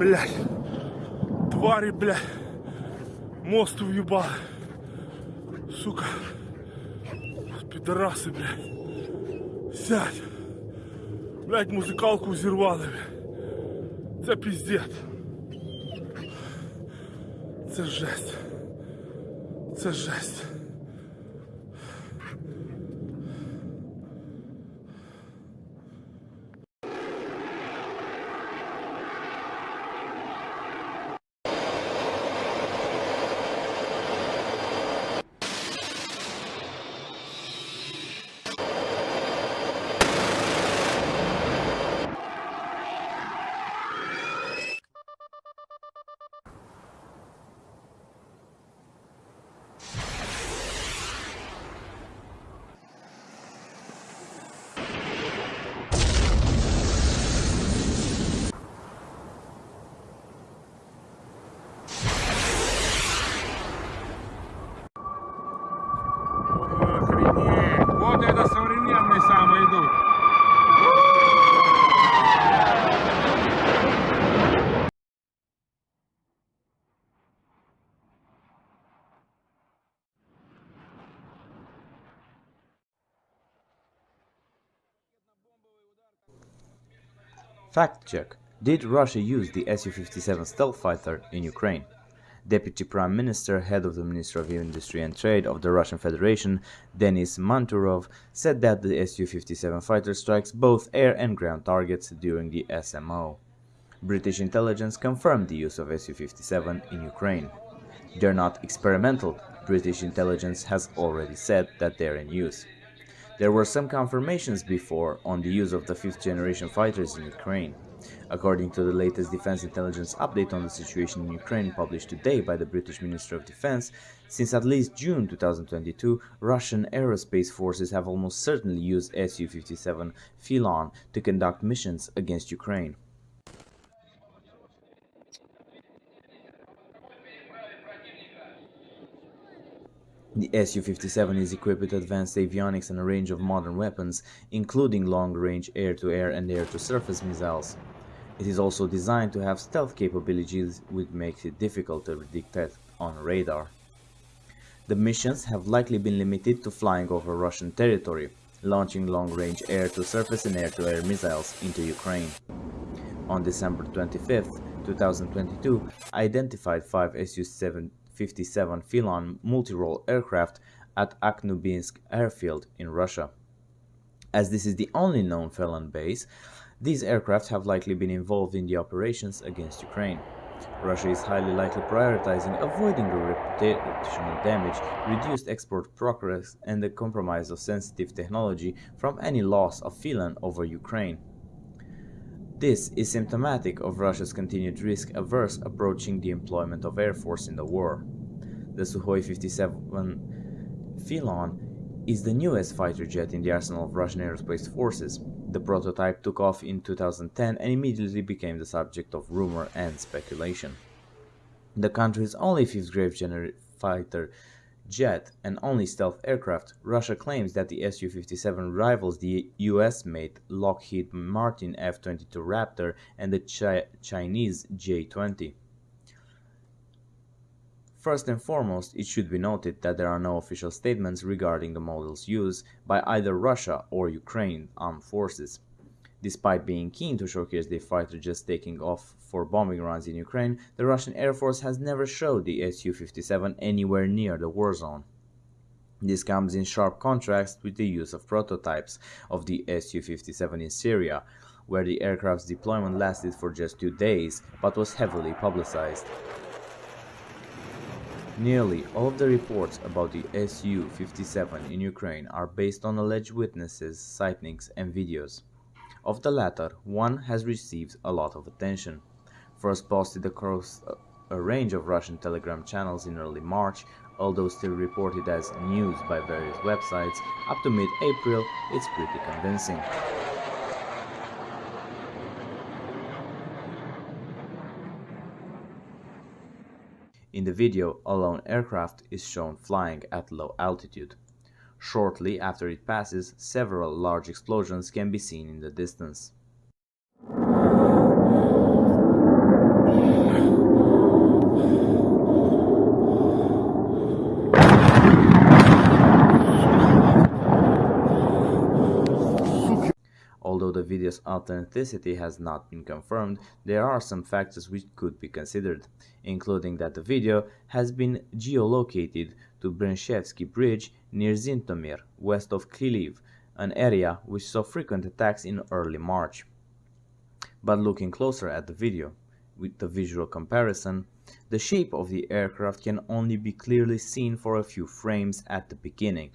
блядь. Твари, блядь. Мост уебал. Сука. Пидорасы, блядь. Сядь. Блядь, музикалку зірвали, блядь. Це піздець. Це жесть. Це жесть. Fact check. Did Russia use the Su-57 stealth fighter in Ukraine? Deputy Prime Minister, head of the Ministry of Industry and Trade of the Russian Federation, Denis Manturov, said that the Su-57 fighter strikes both air and ground targets during the SMO. British intelligence confirmed the use of Su-57 in Ukraine. They're not experimental, British intelligence has already said that they're in use. There were some confirmations before on the use of the fifth generation fighters in Ukraine. According to the latest Defense Intelligence update on the situation in Ukraine published today by the British Ministry of Defense, since at least June 2022, Russian aerospace forces have almost certainly used Su-57 Felon to conduct missions against Ukraine. The Su-57 is equipped with advanced avionics and a range of modern weapons, including long-range air-to-air and air-to-surface missiles. It is also designed to have stealth capabilities which makes it difficult to detect on radar. The missions have likely been limited to flying over Russian territory, launching long-range air-to-surface and air-to-air missiles into Ukraine. On December 25, 2022, identified five Su-7 57 Felon multi-role aircraft at Akhtubinsk airfield in Russia. As this is the only known Felon base, these aircraft have likely been involved in the operations against Ukraine. Russia is highly likely prioritizing avoiding the reputational damage, reduced export progress, and the compromise of sensitive technology from any loss of Felon over Ukraine. This is symptomatic of Russia's continued risk-averse approaching the employment of Air Force in the war. The Sukhoi 57 Felon is the newest fighter jet in the arsenal of Russian aerospace forces. The prototype took off in 2010 and immediately became the subject of rumor and speculation. The country's only fifth-grade fighter jet and only stealth aircraft, Russia claims that the Su-57 rivals the US-made Lockheed Martin F-22 Raptor and the Chi Chinese J-20. First and foremost, it should be noted that there are no official statements regarding the model's use by either Russia or Ukraine armed forces. Despite being keen to showcase their fighter jets taking off for bombing runs in Ukraine, the Russian Air Force has never showed the Su-57 anywhere near the war zone. This comes in sharp contrast with the use of prototypes of the Su-57 in Syria, where the aircraft's deployment lasted for just two days but was heavily publicized. Nearly all of the reports about the Su-57 in Ukraine are based on alleged witnesses, sightings and videos. Of the latter, one has received a lot of attention. First posted across a range of Russian telegram channels in early March, although still reported as news by various websites, up to mid-April it's pretty convincing. In the video, a lone aircraft is shown flying at low altitude. Shortly after it passes, several large explosions can be seen in the distance. Although the video's authenticity has not been confirmed, there are some factors which could be considered, including that the video has been geolocated to Brenshevsky Bridge near Zhytomyr, west of Kryliv, an area which saw frequent attacks in early March. But looking closer at the video, with the visual comparison, the shape of the aircraft can only be clearly seen for a few frames at the beginning.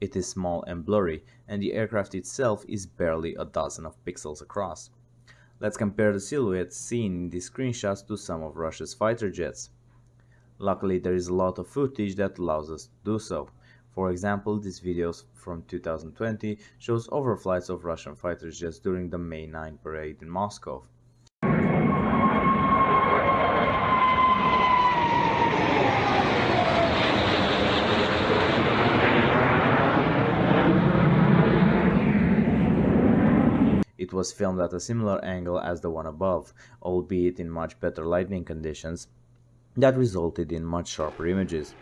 It is small and blurry, and the aircraft itself is barely a dozen of pixels across. Let's compare the silhouettes seen in these screenshots to some of Russia's fighter jets. Luckily, there is a lot of footage that allows us to do so. For example, this video from 2020 shows overflights of Russian fighter jets during the May 9 parade in Moscow. It was filmed at a similar angle as the one above, albeit in much better lighting conditions, that resulted in much sharper images.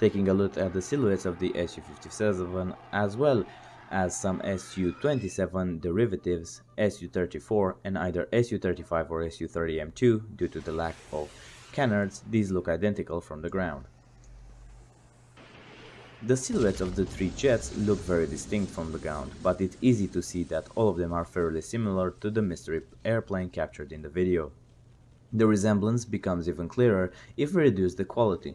Taking a look at the silhouettes of the Su-57 as well as some Su-27 derivatives, Su-34 and either Su-35 or Su-30M2 due to the lack of canards, these look identical from the ground. The silhouettes of the three jets look very distinct from the ground, but it's easy to see that all of them are fairly similar to the mystery airplane captured in the video. The resemblance becomes even clearer if we reduce the quality.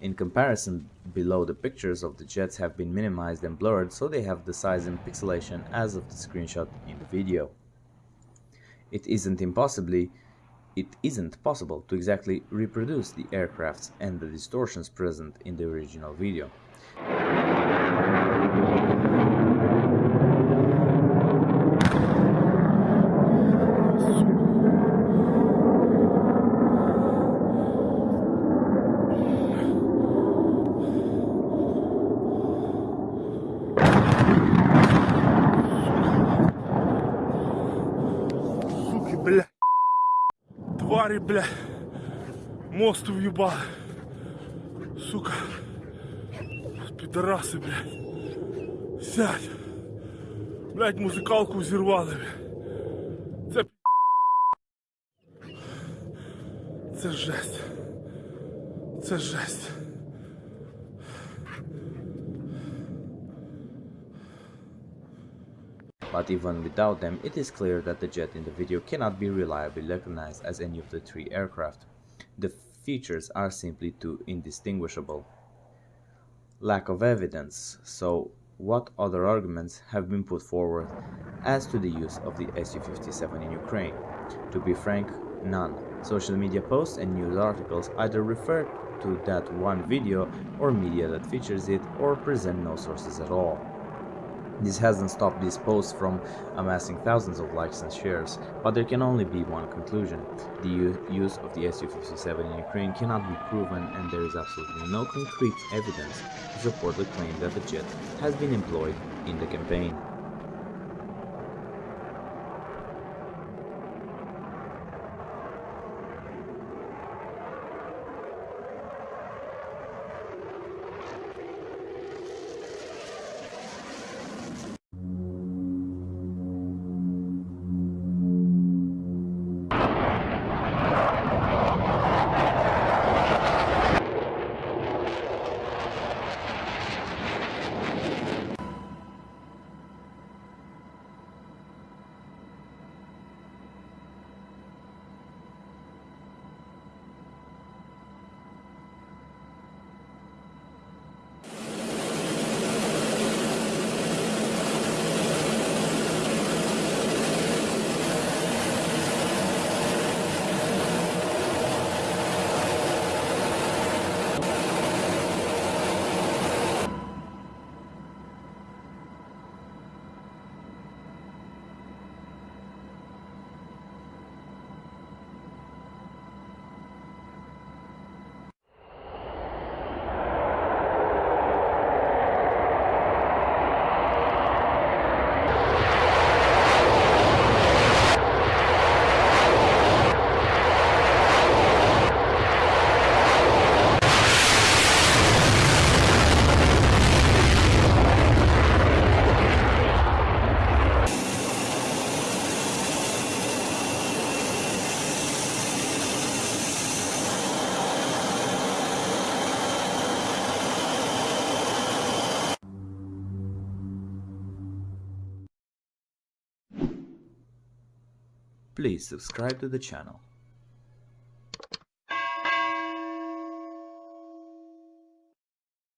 In comparison, below the pictures of the jets have been minimized and blurred so they have the size and pixelation as of the screenshot in the video. It isn't impossibly it isn't possible to exactly reproduce the aircrafts and the distortions present in the original video. Твари, бля. Мост въебали. Сука. Підараси, блядь. Сядь. Блядь, музикалку зірвали, блядь. Це. Це жесть. Це жесть. But even without them, it is clear that the jet in the video cannot be reliably recognized as any of the three aircraft. The features are simply too indistinguishable. Lack of evidence, so what other arguments have been put forward as to the use of the Su-57 in Ukraine? To be frank, none. Social media posts and news articles either refer to that one video or media that features it or present no sources at all. This hasn't stopped these posts from amassing thousands of likes and shares, but there can only be one conclusion. The use of the Su-57 in Ukraine cannot be proven and there is absolutely no concrete evidence to support the claim that the jet has been employed in the campaign. Please subscribe to the channel.